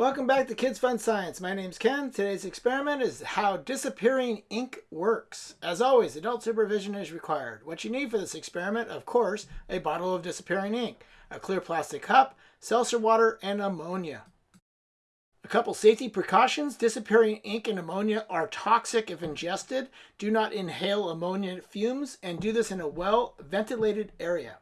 Welcome back to Kids Fun Science. My name's Ken. Today's experiment is how disappearing ink works. As always, adult supervision is required. What you need for this experiment, of course, a bottle of disappearing ink, a clear plastic cup, seltzer water, and ammonia. A couple safety precautions. Disappearing ink and ammonia are toxic if ingested. Do not inhale ammonia fumes and do this in a well-ventilated area.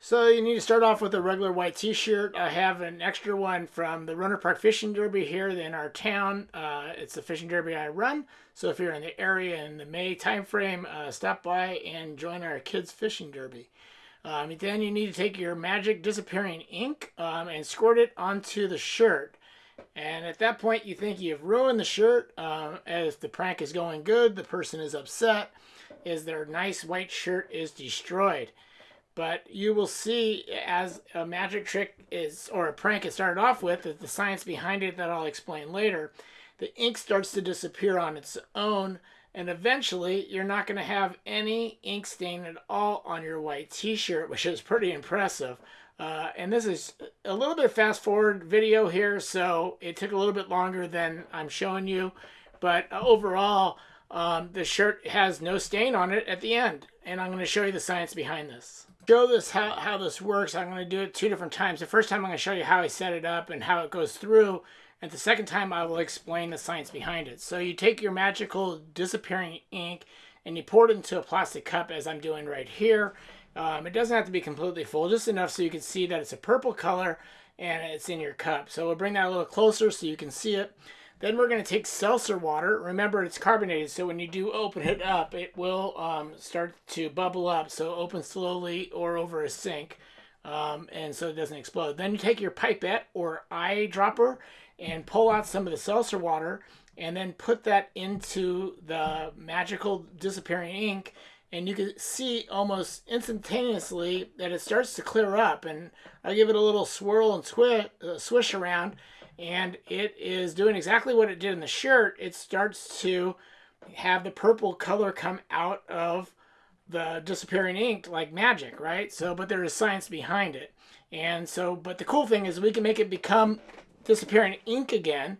So you need to start off with a regular white t-shirt. I have an extra one from the Rohnert Park Fishing Derby here in our town. Uh, it's the fishing derby I run. So if you're in the area in the May timeframe, uh, stop by and join our kids fishing derby. Um, then you need to take your magic disappearing ink um, and squirt it onto the shirt. And at that point, you think you've ruined the shirt. Um, as the prank is going good, the person is upset, is their nice white shirt is destroyed but you will see as a magic trick is or a prank it started off with the science behind it that I'll explain later the ink starts to disappear on its own and eventually you're not going to have any ink stain at all on your white t-shirt which is pretty impressive. Uh, and this is a little bit fast forward video here so it took a little bit longer than I'm showing you but overall um, the shirt has no stain on it at the end and I'm going to show you the science behind this show this how, how this works, I'm going to do it two different times. The first time I'm going to show you how I set it up and how it goes through. And the second time I will explain the science behind it. So you take your magical disappearing ink and you pour it into a plastic cup as I'm doing right here. Um, it doesn't have to be completely full, just enough so you can see that it's a purple color and it's in your cup. So we'll bring that a little closer so you can see it. Then we're going to take seltzer water. Remember, it's carbonated, so when you do open it up, it will um, start to bubble up. So open slowly or over a sink, um, and so it doesn't explode. Then you take your pipette or eyedropper and pull out some of the seltzer water, and then put that into the magical disappearing ink. And you can see almost instantaneously that it starts to clear up. And I give it a little swirl and uh, swish around and it is doing exactly what it did in the shirt. It starts to have the purple color come out of the disappearing ink like magic, right? So, but there is science behind it. And so, but the cool thing is we can make it become disappearing ink again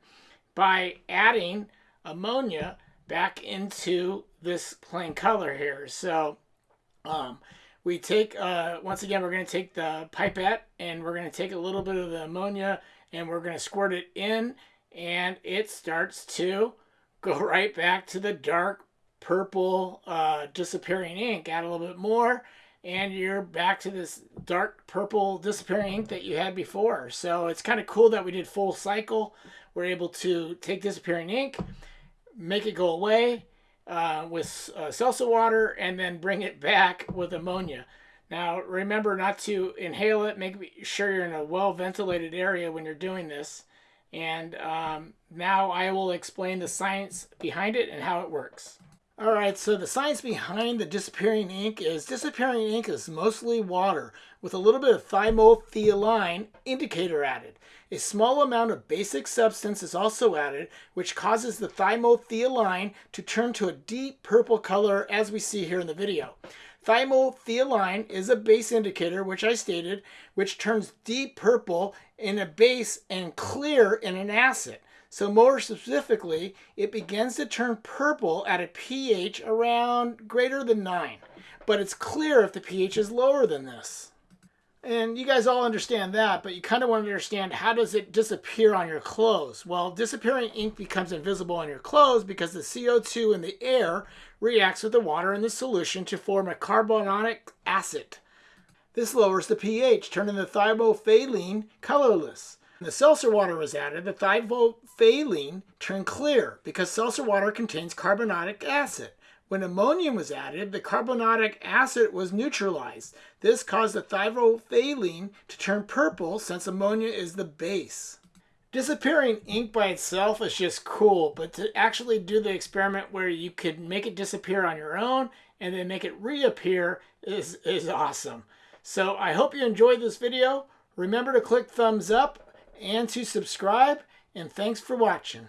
by adding ammonia back into this plain color here. So, um, we take, uh, once again, we're going to take the pipette and we're going to take a little bit of the ammonia and we're going to squirt it in and it starts to go right back to the dark purple uh, disappearing ink. Add a little bit more and you're back to this dark purple disappearing ink that you had before. So it's kind of cool that we did full cycle. We're able to take disappearing ink, make it go away uh, with uh, seltzer water, and then bring it back with ammonia. Now, remember not to inhale it. Make sure you're in a well-ventilated area when you're doing this. And um, now I will explain the science behind it and how it works. All right, so the science behind the disappearing ink is disappearing ink is mostly water with a little bit of thymolphthalein indicator added. A small amount of basic substance is also added, which causes the thymolphthalein to turn to a deep purple color as we see here in the video. Thymolphthalein is a base indicator, which I stated, which turns deep purple in a base and clear in an acid. So more specifically, it begins to turn purple at a pH around greater than 9. But it's clear if the pH is lower than this. And you guys all understand that, but you kind of want to understand how does it disappear on your clothes? Well, disappearing ink becomes invisible on your clothes because the CO2 in the air reacts with the water in the solution to form a carbonic acid. This lowers the pH, turning the thymolphthalein colorless. When the seltzer water was added, the thymolphthalein turned clear because seltzer water contains carbonic acid. When ammonium was added, the carbonic acid was neutralized. This caused the thymolphthalein to turn purple since ammonia is the base. Disappearing ink by itself is just cool, but to actually do the experiment where you could make it disappear on your own and then make it reappear is, is awesome. So I hope you enjoyed this video. Remember to click thumbs up and to subscribe, and thanks for watching.